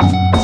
Bye.